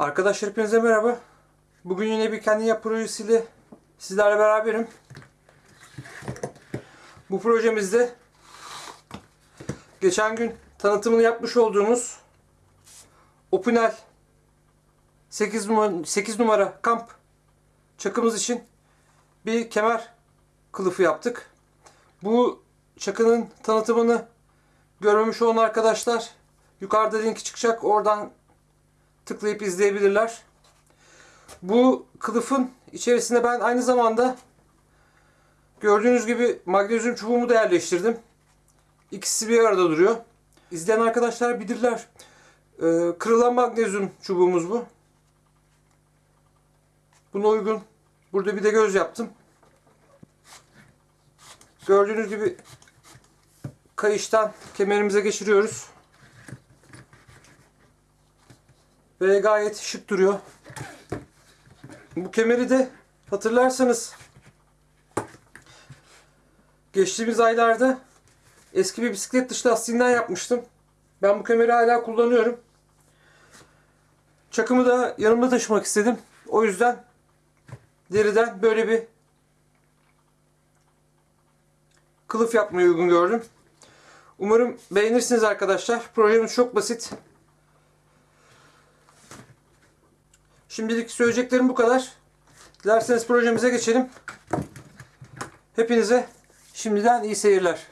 Arkadaşlar hepinize merhaba. Bugün yine bir kendi yap projesiyle sizlerle beraberim. Bu projemizde geçen gün tanıtımını yapmış olduğumuz Opinel 8 numara, 8 numara kamp çakımız için bir kemer kılıfı yaptık. Bu çakının tanıtımını görmemiş olan arkadaşlar yukarıda linki çıkacak. Oradan tıklayıp izleyebilirler. Bu kılıfın içerisinde ben aynı zamanda gördüğünüz gibi magnezyum çubuğumu da yerleştirdim. İkisi bir arada duruyor. İzleyen arkadaşlar bilirler. Ee, kırılan magnezyum çubuğumuz bu. Buna uygun. Burada bir de göz yaptım. Gördüğünüz gibi kayıştan kemerimize geçiriyoruz. Ve gayet şık duruyor. Bu kemeri de hatırlarsanız geçtiğimiz aylarda eski bir bisiklet dış lastiğinden yapmıştım. Ben bu kemeri hala kullanıyorum. Çakımı da yanımda taşımak istedim. O yüzden deriden böyle bir kılıf yapmayı uygun gördüm. Umarım beğenirsiniz arkadaşlar. Projemiz çok basit. Şimdilik söyleyeceklerim bu kadar. Dilerseniz projemize geçelim. Hepinize şimdiden iyi seyirler.